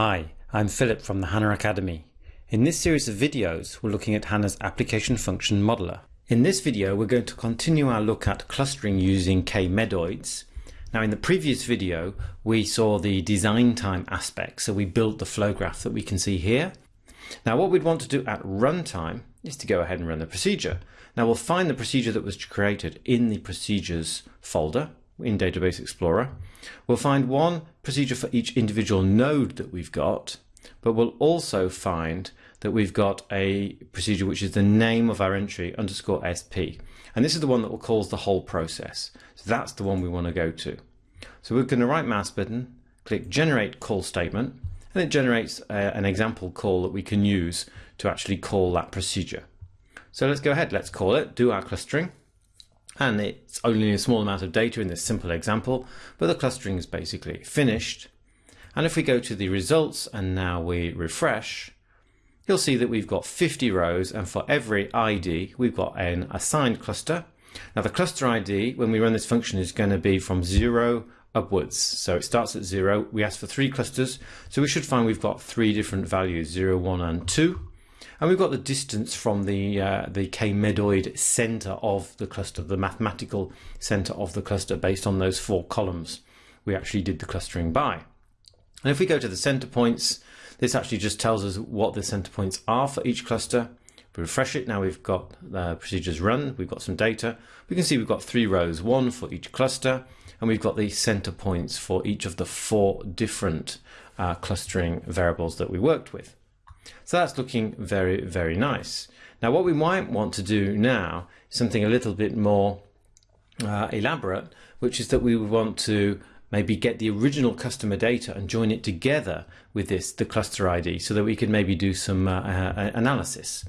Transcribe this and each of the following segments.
Hi, I'm Philip from the HANA Academy. In this series of videos, we're looking at HANA's Application Function Modeler. In this video, we're going to continue our look at clustering using k-medoids. Now, in the previous video, we saw the design time aspect, so we built the flow graph that we can see here. Now, what we'd want to do at runtime is to go ahead and run the procedure. Now, we'll find the procedure that was created in the procedures folder in Database Explorer. We'll find one procedure for each individual node that we've got, but we'll also find that we've got a procedure which is the name of our entry underscore SP. And this is the one that will cause the whole process. So that's the one we want to go to. So we're going to right mouse button, click generate call statement, and it generates a, uh, an example call that we can use to actually call that procedure. So let's go ahead, let's call it, do our clustering and it's only a small amount of data in this simple example, but the clustering is basically finished. And if we go to the results and now we refresh, you'll see that we've got 50 rows and for every ID we've got an assigned cluster. Now the cluster ID when we run this function is going to be from zero upwards. So it starts at zero. We ask for three clusters. So we should find we've got three different values, zero, one and two. And we've got the distance from the, uh, the k-medoid center of the cluster, the mathematical center of the cluster based on those four columns we actually did the clustering by. And if we go to the center points, this actually just tells us what the center points are for each cluster. We refresh it, now we've got the procedures run, we've got some data. We can see we've got three rows, one for each cluster, and we've got the center points for each of the four different uh, clustering variables that we worked with. So that's looking very, very nice. Now what we might want to do now is something a little bit more uh, elaborate, which is that we would want to maybe get the original customer data and join it together with this, the cluster ID, so that we could maybe do some uh, uh, analysis.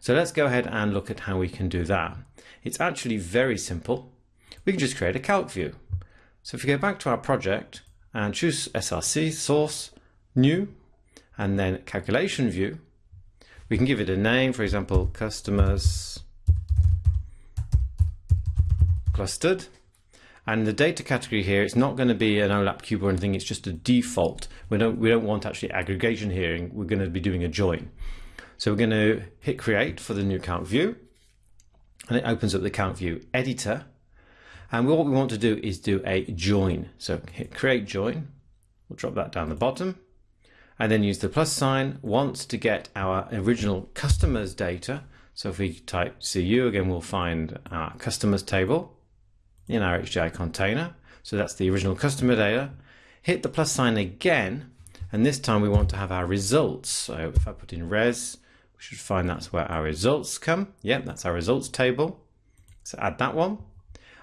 So let's go ahead and look at how we can do that. It's actually very simple. We can just create a calc view. So if we go back to our project and choose SRC, source, new, and then calculation view, we can give it a name, for example, customers clustered. And the data category here, it's not going to be an OLAP cube or anything, it's just a default. We don't, we don't want actually aggregation here, we're going to be doing a join. So we're going to hit create for the new calc view, and it opens up the calc view editor. And what we want to do is do a join. So hit create join, we'll drop that down the bottom and then use the plus sign once to get our original customers data. So if we type CU again, we'll find our customers table in our HDI container. So that's the original customer data. Hit the plus sign again, and this time we want to have our results. So if I put in res, we should find that's where our results come. Yep, that's our results table. So add that one.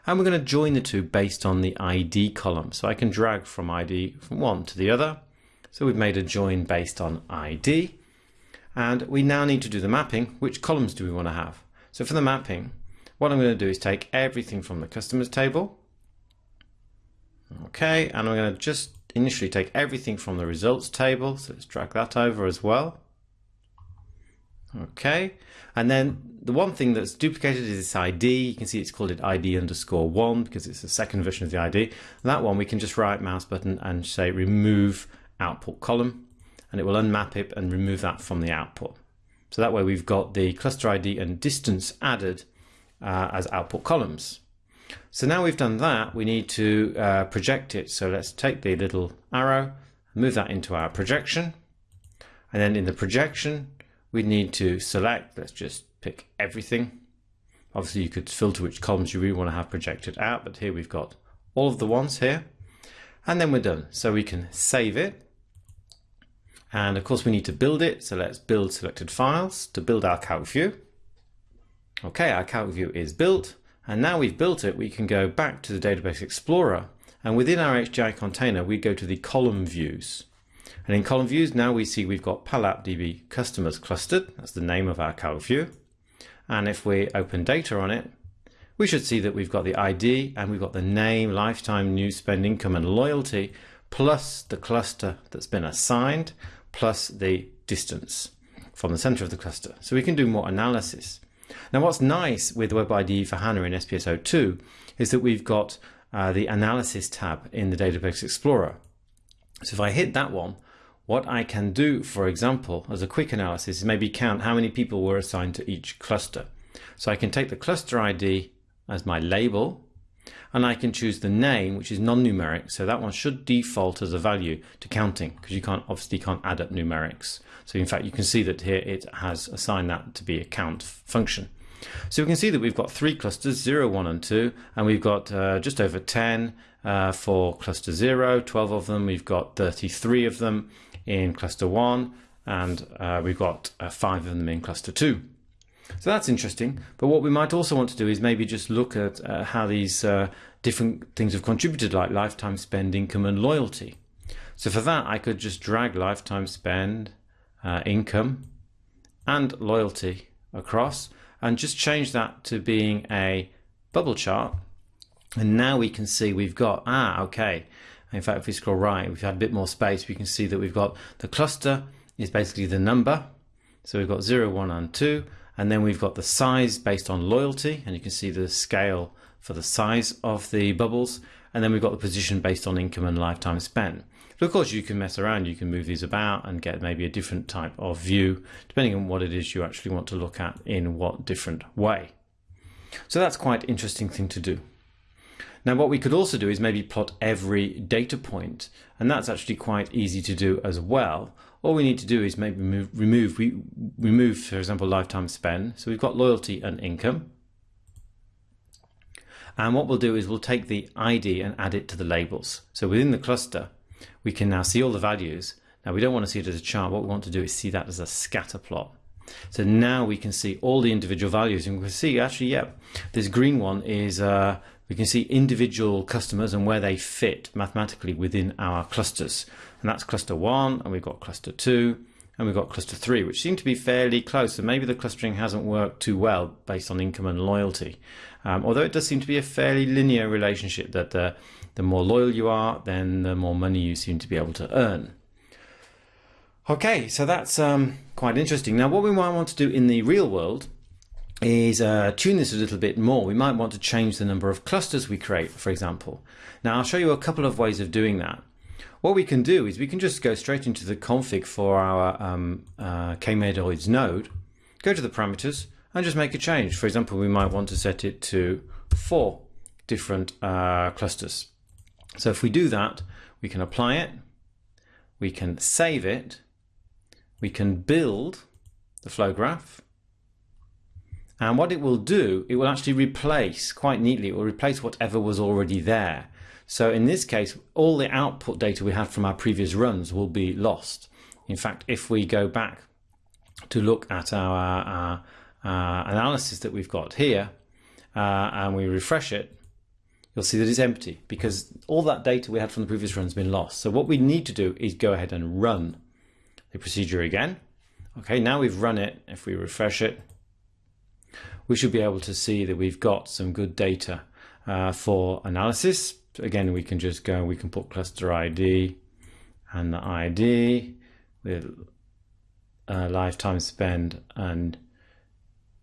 And we're going to join the two based on the ID column. So I can drag from ID from one to the other. So we've made a join based on ID. And we now need to do the mapping. Which columns do we want to have? So for the mapping, what I'm going to do is take everything from the customers table. Okay, and I'm going to just initially take everything from the results table. So let's drag that over as well. Okay, and then the one thing that's duplicated is this ID. You can see it's called it ID underscore one because it's the second version of the ID. That one we can just right mouse button and say remove output column and it will unmap it and remove that from the output. So that way we've got the cluster ID and distance added uh, as output columns. So now we've done that, we need to uh, project it. So let's take the little arrow, move that into our projection. And then in the projection, we need to select, let's just pick everything. Obviously you could filter which columns you really want to have projected out, but here we've got all of the ones here. And then we're done. So we can save it and of course we need to build it. So let's build selected files to build our calc view. Okay, our calc view is built. And now we've built it, we can go back to the Database Explorer. And within our HDI container, we go to the column views. And in column views, now we see we've got PalAppDB customers clustered. That's the name of our calc view. And if we open data on it, we should see that we've got the ID and we've got the name, lifetime, new spend, income, and loyalty, plus the cluster that's been assigned plus the distance from the center of the cluster. So we can do more analysis. Now what's nice with Web IDE for HANA in SPS02 is that we've got uh, the analysis tab in the Database Explorer. So if I hit that one, what I can do, for example, as a quick analysis, is maybe count how many people were assigned to each cluster. So I can take the cluster ID as my label, and I can choose the name, which is non-numeric. So that one should default as a value to counting because you can't obviously can't add up numerics. So in fact, you can see that here it has assigned that to be a count function. So we can see that we've got three clusters, 0, 1 and 2, and we've got uh, just over 10 uh, for cluster 0, 12 of them, we've got 33 of them in cluster 1, and uh, we've got uh, 5 of them in cluster 2. So that's interesting, but what we might also want to do is maybe just look at uh, how these uh, different things have contributed like lifetime spend, income and loyalty. So for that I could just drag lifetime spend, income and loyalty across and just change that to being a bubble chart. And now we can see we've got, ah, okay. In fact, if we scroll right, we've had a bit more space, we can see that we've got the cluster is basically the number. So we've got 0, 1 and 2. And then we've got the size based on loyalty. And you can see the scale for the size of the bubbles. And then we've got the position based on income and lifetime spend. But of course, you can mess around, you can move these about and get maybe a different type of view, depending on what it is you actually want to look at in what different way. So that's quite interesting thing to do. Now what we could also do is maybe plot every data point and that's actually quite easy to do as well. All we need to do is maybe move, remove, we remove for example lifetime spend. So we've got loyalty and income. And what we'll do is we'll take the ID and add it to the labels. So within the cluster we can now see all the values. Now we don't want to see it as a chart. What we want to do is see that as a scatter plot. So now we can see all the individual values and we can see actually, yeah, this green one is, uh, we can see individual customers and where they fit mathematically within our clusters. And that's cluster one and we've got cluster two and we've got cluster three, which seem to be fairly close. So maybe the clustering hasn't worked too well based on income and loyalty. Um, although it does seem to be a fairly linear relationship that the, the more loyal you are, then the more money you seem to be able to earn. Okay, so that's um, quite interesting. Now, what we might want to do in the real world is uh, tune this a little bit more. We might want to change the number of clusters we create, for example. Now, I'll show you a couple of ways of doing that. What we can do is we can just go straight into the config for our um, uh, KMedoids node, go to the parameters, and just make a change. For example, we might want to set it to four different uh, clusters. So if we do that, we can apply it, we can save it, we can build the flow graph, and what it will do, it will actually replace quite neatly, it will replace whatever was already there. So in this case, all the output data we had from our previous runs will be lost. In fact, if we go back to look at our, our uh, analysis that we've got here uh, and we refresh it, you'll see that it's empty because all that data we had from the previous run has been lost. So what we need to do is go ahead and run the procedure again. Okay, now we've run it. If we refresh it, we should be able to see that we've got some good data uh, for analysis. Again, we can just go, we can put cluster ID and the ID with uh, lifetime spend and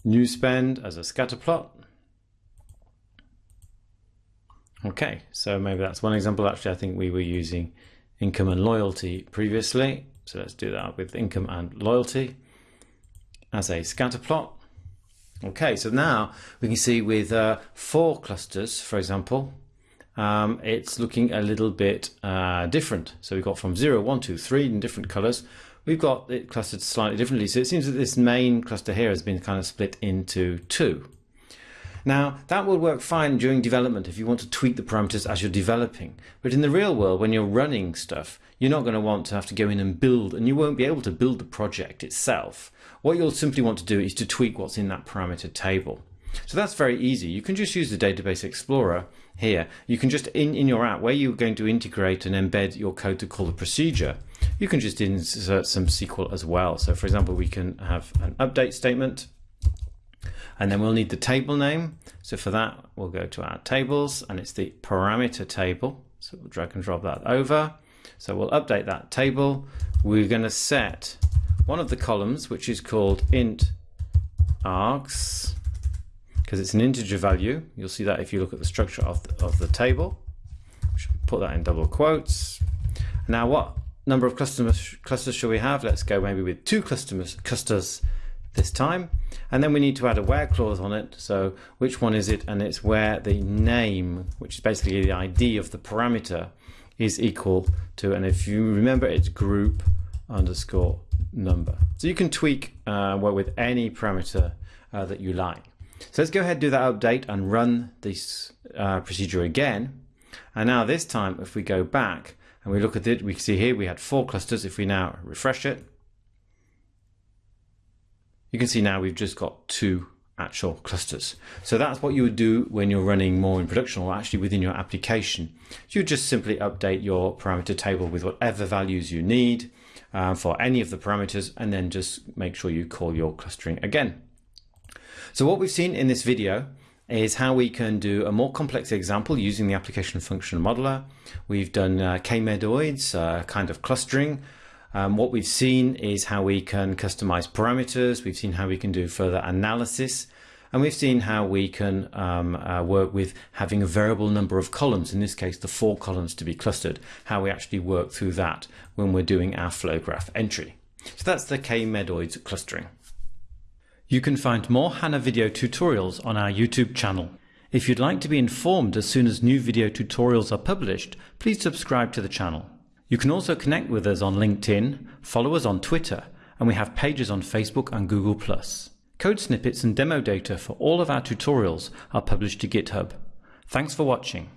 new spend as a scatter plot. Okay, so maybe that's one example. Actually, I think we were using income and loyalty previously. So let's do that with income and loyalty as a scatter plot. Okay, so now we can see with uh, four clusters, for example, um, it's looking a little bit uh, different. So we've got from 0, 1, 2, 3 in different colors we've got it clustered slightly differently. So it seems that this main cluster here has been kind of split into two. Now that will work fine during development if you want to tweak the parameters as you're developing. But in the real world, when you're running stuff, you're not going to want to have to go in and build and you won't be able to build the project itself. What you'll simply want to do is to tweak what's in that parameter table. So that's very easy. You can just use the Database Explorer here. You can just, in, in your app, where you're going to integrate and embed your code to call the procedure, you can just insert some SQL as well. So for example, we can have an update statement and then we'll need the table name. So for that, we'll go to our tables and it's the parameter table. So we'll drag and drop that over. So we'll update that table. We're going to set one of the columns, which is called int args because it's an integer value. You'll see that if you look at the structure of the, of the table. Put that in double quotes. Now what number of customers clusters shall we have? Let's go maybe with two customers clusters this time. And then we need to add a where clause on it. So which one is it? And it's where the name, which is basically the ID of the parameter, is equal to, and if you remember, it's group underscore number. So you can tweak uh, with any parameter uh, that you like. So let's go ahead do that update and run this uh, procedure again. And now this time, if we go back and we look at it, we see here we had four clusters. If we now refresh it, you can see now we've just got two actual clusters. So that's what you would do when you're running more in production or actually within your application. You just simply update your parameter table with whatever values you need uh, for any of the parameters and then just make sure you call your clustering again. So what we've seen in this video is how we can do a more complex example using the application function modeler. We've done uh, k-medoids, uh, kind of clustering, um, what we've seen is how we can customize parameters. We've seen how we can do further analysis. And we've seen how we can um, uh, work with having a variable number of columns, in this case, the four columns to be clustered, how we actually work through that when we're doing our flow graph entry. So that's the K-medoids clustering. You can find more HANA video tutorials on our YouTube channel. If you'd like to be informed as soon as new video tutorials are published, please subscribe to the channel. You can also connect with us on LinkedIn, follow us on Twitter, and we have pages on Facebook and Google+. Code snippets and demo data for all of our tutorials are published to GitHub. Thanks for watching.